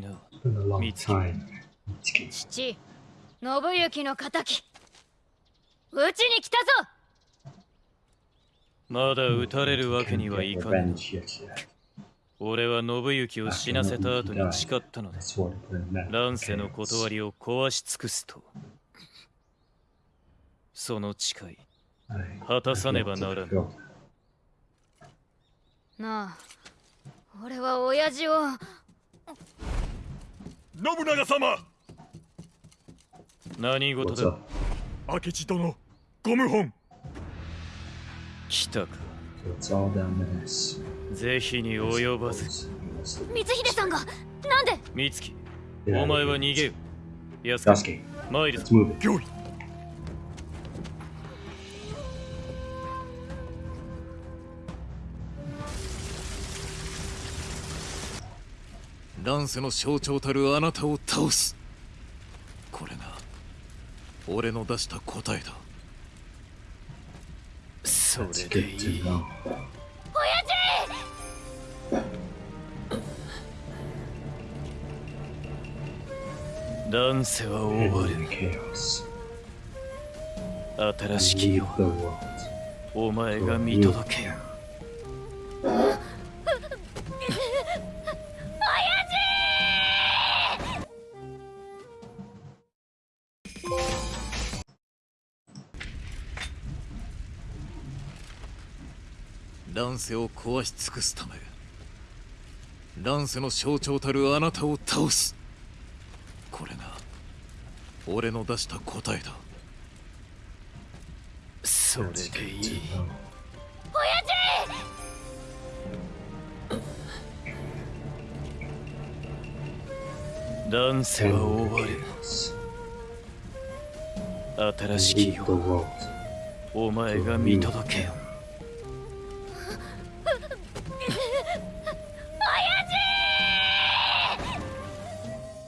な。父、信行の敵。うちに来たぞまだ撃たれるわけにはいかん。俺は信行を死なせた後に誓ったのだ。乱世の断りを壊し尽くすと。その誓い、果たさねばならぬ。なあ、俺は親父を。信長様。何事だ？明智殿ゴム本来たか。ぜひに及ばず。光秀さんがなんで？光秀お前は逃げよ。し子参るぞ。行為乱世の象徴たるあなたを倒すこれが俺の出した答えだそれでいい know. 乱世は終わる.新しき世.お前が見届けよ乱世を壊し尽くすため乱世の象徴たるあなたを倒すこれが俺の出した答えだそれでいい know. 乱世は終わる新しき世 the world. お前が見届けよ